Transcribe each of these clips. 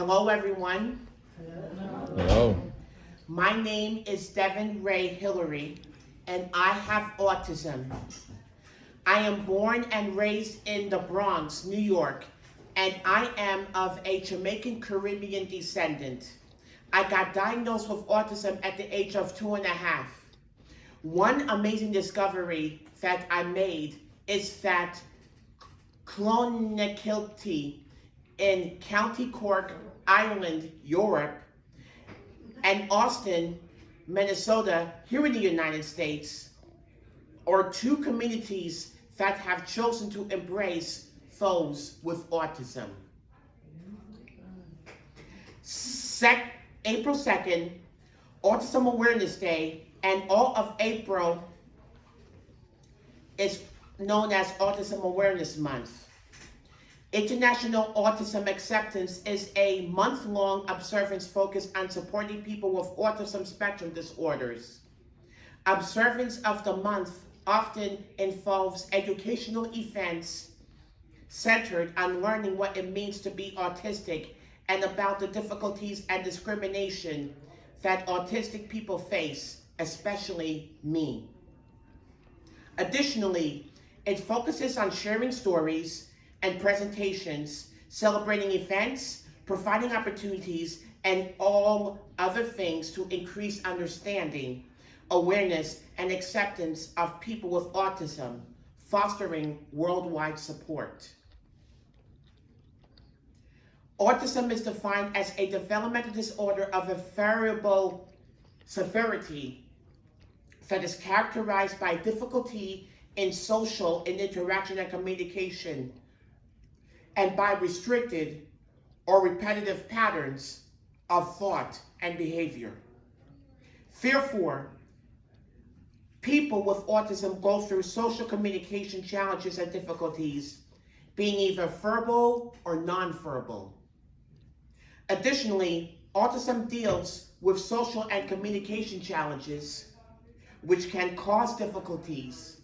Hello, everyone. Hello. My name is Devin Ray Hillary, and I have autism. I am born and raised in the Bronx, New York, and I am of a Jamaican Caribbean descendant. I got diagnosed with autism at the age of two and a half. One amazing discovery that I made is that Clonakilty in County Cork, Ireland, Europe, and Austin, Minnesota, here in the United States, are two communities that have chosen to embrace those with autism. Sec- April 2nd, Autism Awareness Day, and all of April is known as Autism Awareness Month. International Autism Acceptance is a month-long observance focused on supporting people with autism spectrum disorders. Observance of the month often involves educational events centered on learning what it means to be autistic and about the difficulties and discrimination that autistic people face, especially me. Additionally, it focuses on sharing stories and presentations, celebrating events, providing opportunities, and all other things to increase understanding, awareness, and acceptance of people with autism, fostering worldwide support. Autism is defined as a developmental disorder of a variable severity that is characterized by difficulty in social and interaction and communication, and by restricted or repetitive patterns of thought and behavior. Therefore, people with autism go through social communication challenges and difficulties, being either verbal or nonverbal. Additionally, autism deals with social and communication challenges, which can cause difficulties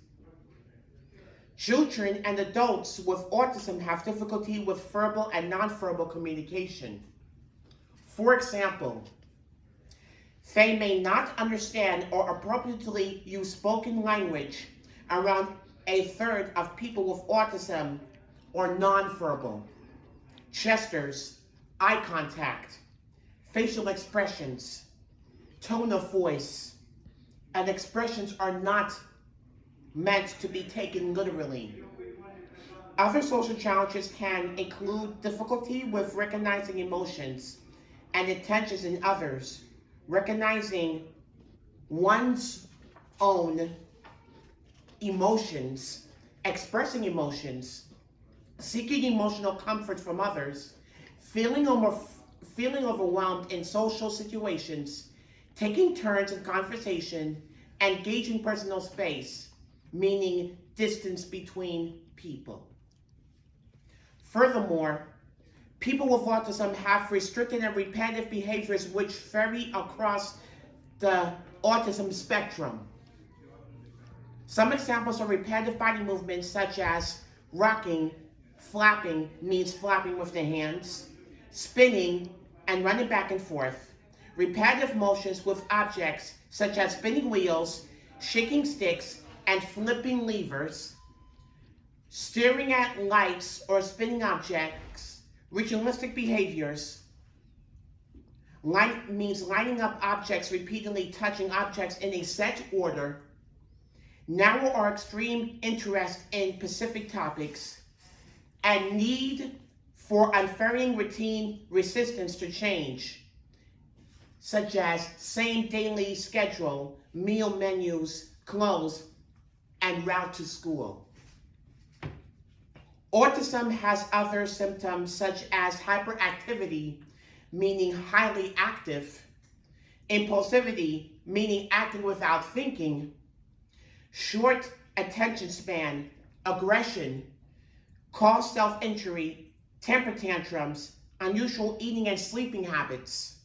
Children and adults with autism have difficulty with verbal and nonverbal communication. For example, they may not understand or appropriately use spoken language around a third of people with autism or nonverbal. Gestures, eye contact, facial expressions, tone of voice, and expressions are not meant to be taken literally. Other social challenges can include difficulty with recognizing emotions and intentions in others, recognizing one's own emotions, expressing emotions, seeking emotional comfort from others, feeling, over, feeling overwhelmed in social situations, taking turns in conversation, engaging personal space, meaning distance between people. Furthermore, people with autism have restricted and repetitive behaviors which vary across the autism spectrum. Some examples of repetitive body movements such as rocking, flapping means flapping with the hands, spinning, and running back and forth. Repetitive motions with objects such as spinning wheels, shaking sticks, and flipping levers, staring at lights or spinning objects, ritualistic behaviors, means lining up objects, repeatedly touching objects in a set order, narrow or extreme interest in specific topics, and need for unvarying routine resistance to change, such as same daily schedule, meal menus, clothes, and route to school. Autism has other symptoms such as hyperactivity, meaning highly active, impulsivity, meaning acting without thinking, short attention span, aggression, cause self-injury, temper tantrums, unusual eating and sleeping habits,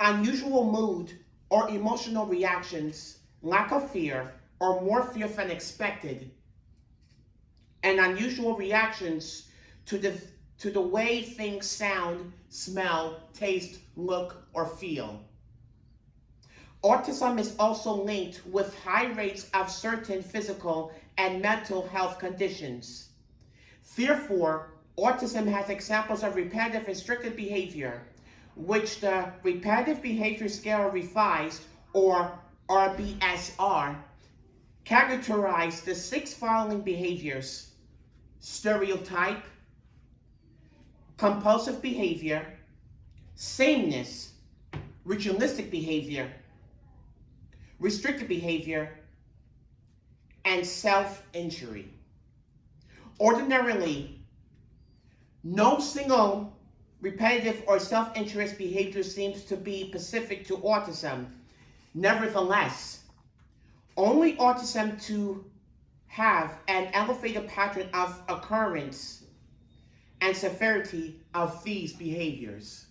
unusual mood or emotional reactions, lack of fear, or more fear than expected, and unusual reactions to the to the way things sound, smell, taste, look, or feel. Autism is also linked with high rates of certain physical and mental health conditions. Therefore, autism has examples of repetitive restricted behavior, which the Repetitive Behavior Scale Revised, or RBSR, characterize the six following behaviors stereotype, compulsive behavior, sameness, ritualistic behavior, restricted behavior, and self-injury. Ordinarily, no single repetitive or self-injurious behavior seems to be specific to autism. Nevertheless, only autism to have an elevated pattern of occurrence and severity of these behaviors.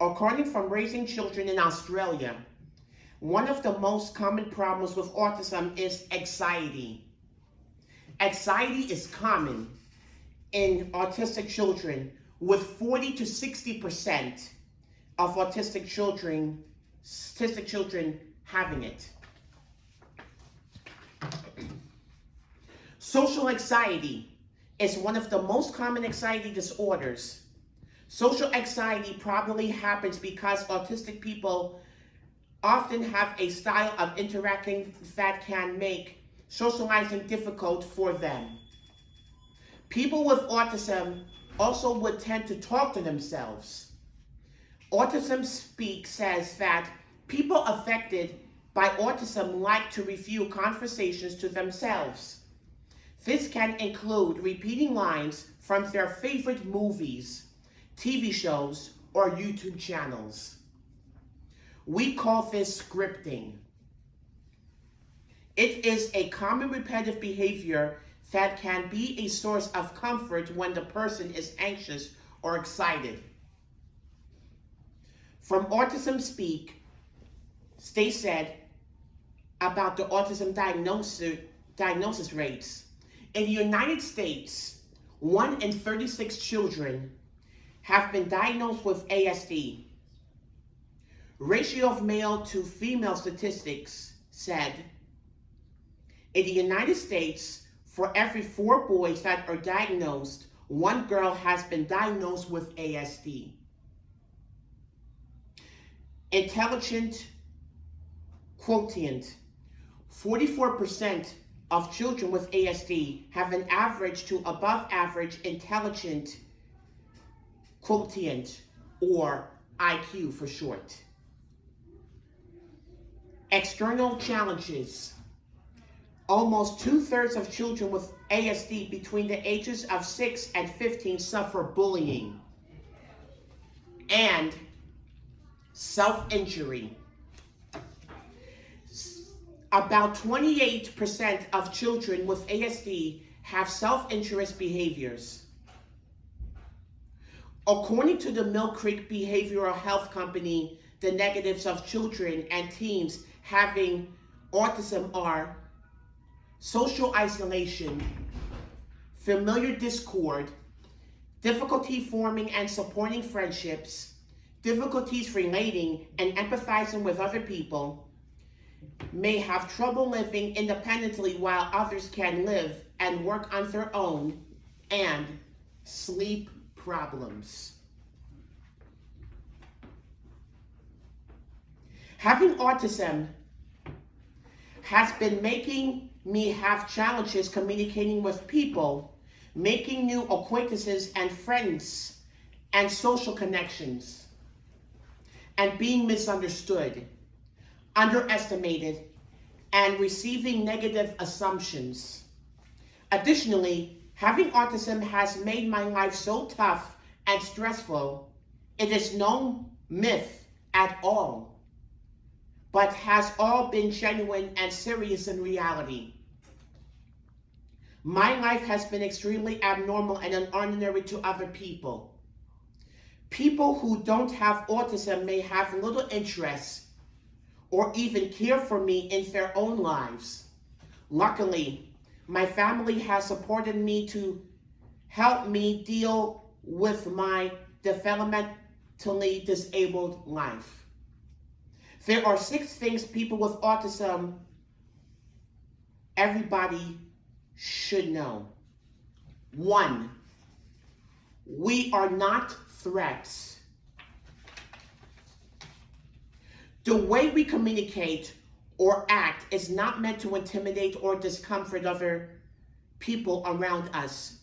According from Raising Children in Australia, one of the most common problems with autism is anxiety. Anxiety is common in autistic children with 40 to 60% of autistic children, autistic children having it. Social anxiety is one of the most common anxiety disorders. Social anxiety probably happens because autistic people often have a style of interacting that can make socializing difficult for them. People with autism also would tend to talk to themselves. Autism Speak says that people affected by autism like to review conversations to themselves. This can include repeating lines from their favorite movies, TV shows, or YouTube channels. We call this scripting. It is a common repetitive behavior that can be a source of comfort when the person is anxious or excited. From Autism Speak, Stay said about the autism diagnosis, diagnosis rates. In the United States, 1 in 36 children have been diagnosed with ASD. Ratio of male to female statistics said, in the United States, for every four boys that are diagnosed, one girl has been diagnosed with ASD. Intelligent quotient. 44% of children with ASD have an average to above average intelligent quotient or IQ for short. External challenges. Almost two-thirds of children with ASD between the ages of 6 and 15 suffer bullying and self-injury. About 28% of children with ASD have self-injurious behaviors. According to the Mill Creek Behavioral Health Company, the negatives of children and teens having autism are social isolation, familiar discord, difficulty forming and supporting friendships, difficulties relating and empathizing with other people, may have trouble living independently while others can live and work on their own, and sleep problems. Having autism has been making me have challenges communicating with people, making new acquaintances and friends, and social connections, and being misunderstood, underestimated, and receiving negative assumptions. Additionally, having autism has made my life so tough and stressful, it is no myth at all but has all been genuine and serious in reality. My life has been extremely abnormal and unordinary to other people. People who don't have autism may have little interest or even care for me in their own lives. Luckily, my family has supported me to help me deal with my developmentally disabled life. There are six things people with autism, everybody should know. One, we are not threats. The way we communicate or act is not meant to intimidate or discomfort other people around us.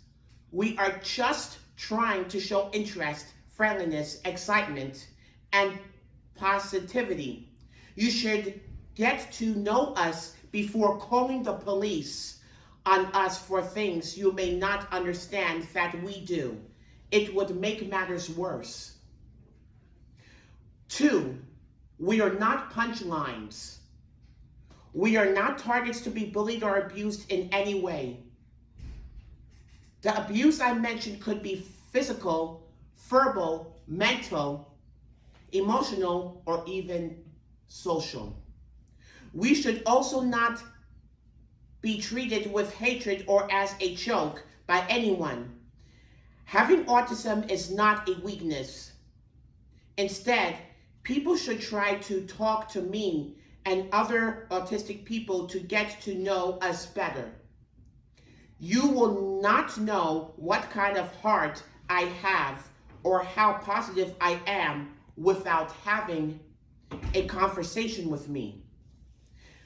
We are just trying to show interest, friendliness, excitement, and positivity. You should get to know us before calling the police on us for things you may not understand that we do. It would make matters worse. Two, we are not punchlines. We are not targets to be bullied or abused in any way. The abuse I mentioned could be physical, verbal, mental, emotional, or even social. We should also not be treated with hatred or as a joke by anyone. Having autism is not a weakness. Instead, people should try to talk to me and other autistic people to get to know us better. You will not know what kind of heart I have or how positive I am without having a conversation with me.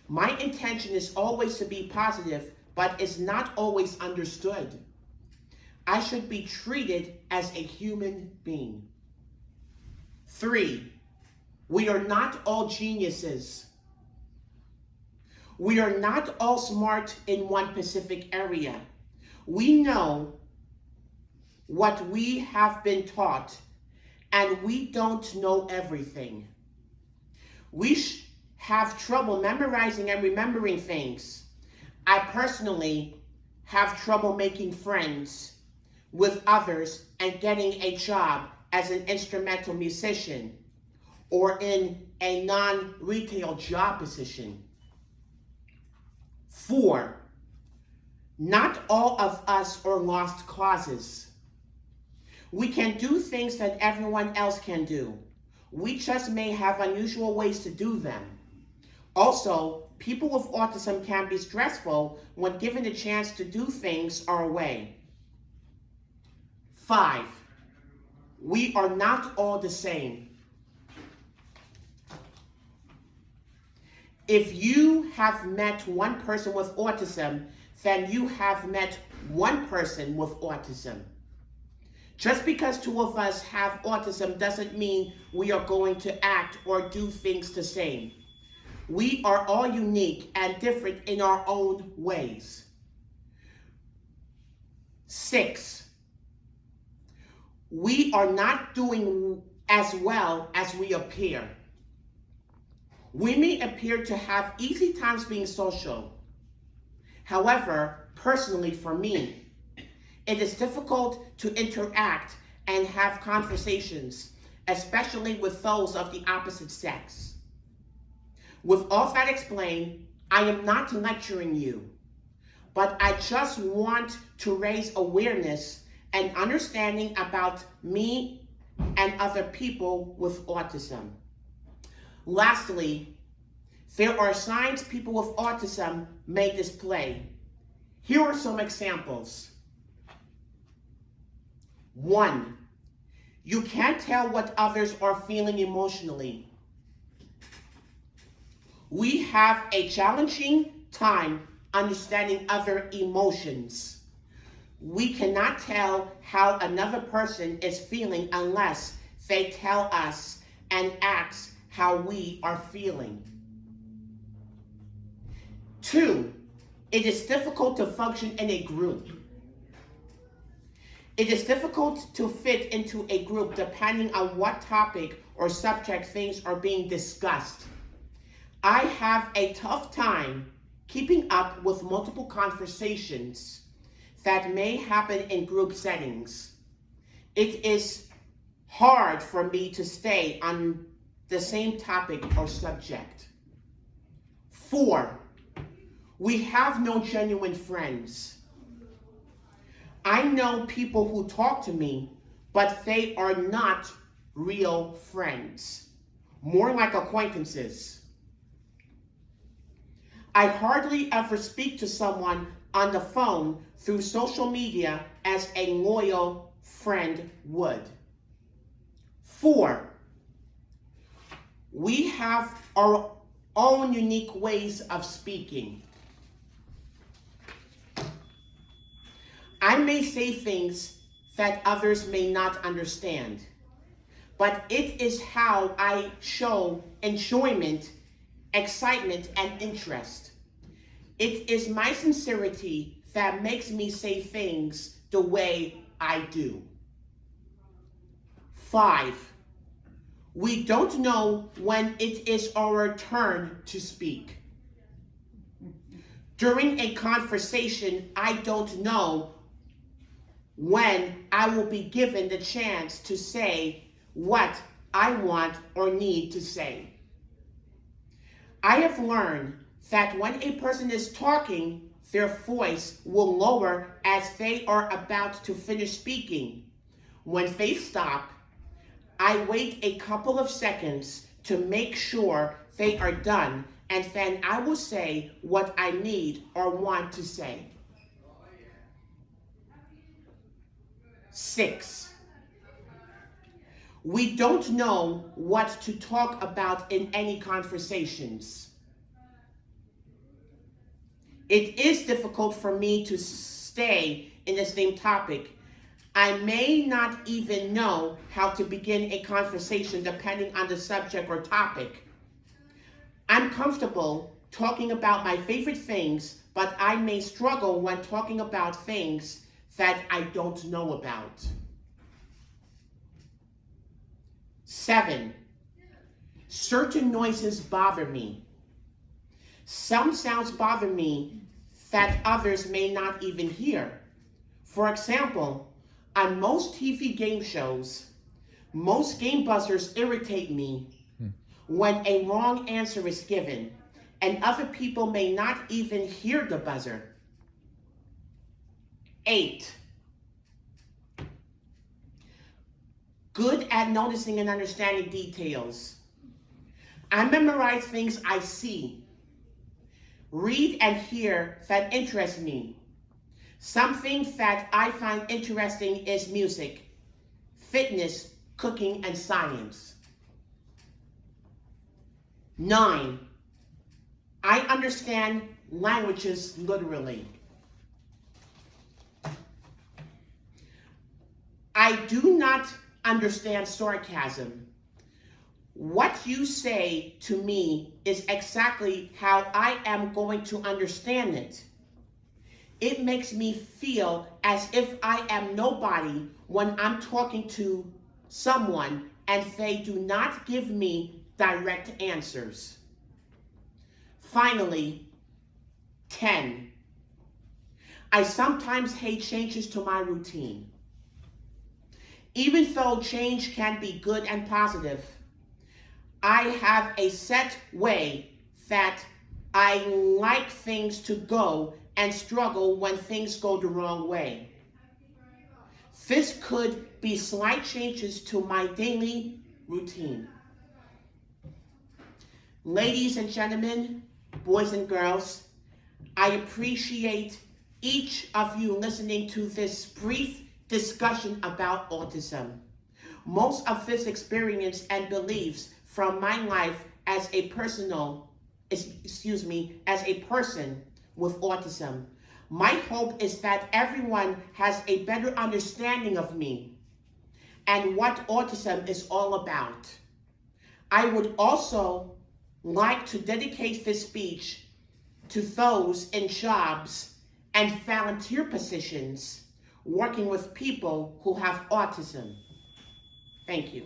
My intention is always to be positive, but is not always understood. I should be treated as a human being. Three, we are not all geniuses. We are not all smart in one specific area. We know what we have been taught, and we don't know everything. We have trouble memorizing and remembering things. I personally have trouble making friends with others and getting a job as an instrumental musician or in a non-retail job position. Four, not all of us are lost causes. We can do things that everyone else can do. We just may have unusual ways to do them. Also, people with autism can be stressful when given the chance to do things our way. Five, we are not all the same. If you have met one person with autism, then you have met one person with autism. Just because two of us have autism doesn't mean we are going to act or do things the same. We are all unique and different in our own ways. Six, we are not doing as well as we appear. We may appear to have easy times being social. However, personally for me, it is difficult to interact and have conversations, especially with those of the opposite sex. With all that explained, I am not lecturing you, but I just want to raise awareness and understanding about me and other people with autism. Lastly, there are signs people with autism may display. Here are some examples. One, you can't tell what others are feeling emotionally. We have a challenging time understanding other emotions. We cannot tell how another person is feeling unless they tell us and ask how we are feeling. Two, it is difficult to function in a group. It is difficult to fit into a group depending on what topic or subject things are being discussed. I have a tough time keeping up with multiple conversations that may happen in group settings. It is hard for me to stay on the same topic or subject. Four, we have no genuine friends. I know people who talk to me, but they are not real friends, more like acquaintances. I hardly ever speak to someone on the phone through social media as a loyal friend would. Four, we have our own unique ways of speaking. I may say things that others may not understand, but it is how I show enjoyment, excitement, and interest. It is my sincerity that makes me say things the way I do. Five, we don't know when it is our turn to speak. During a conversation, I don't know when I will be given the chance to say what I want or need to say. I have learned that when a person is talking, their voice will lower as they are about to finish speaking. When they stop, I wait a couple of seconds to make sure they are done, and then I will say what I need or want to say. Six, we don't know what to talk about in any conversations. It is difficult for me to stay in the same topic. I may not even know how to begin a conversation depending on the subject or topic. I'm comfortable talking about my favorite things, but I may struggle when talking about things that I don't know about. Seven, certain noises bother me. Some sounds bother me that others may not even hear. For example, on most TV game shows, most game buzzers irritate me when a wrong answer is given and other people may not even hear the buzzer. Eight, good at noticing and understanding details. I memorize things I see, read and hear that interest me. Something that I find interesting is music, fitness, cooking, and science. Nine, I understand languages literally. I do not understand sarcasm. What you say to me is exactly how I am going to understand it. It makes me feel as if I am nobody when I'm talking to someone and they do not give me direct answers. Finally, 10. I sometimes hate changes to my routine. Even though change can be good and positive, I have a set way that I like things to go and struggle when things go the wrong way. This could be slight changes to my daily routine. Ladies and gentlemen, boys and girls, I appreciate each of you listening to this brief discussion about autism. Most of this experience and beliefs from my life as a personal, excuse me, as a person with autism. My hope is that everyone has a better understanding of me and what autism is all about. I would also like to dedicate this speech to those in jobs and volunteer positions working with people who have autism. Thank you.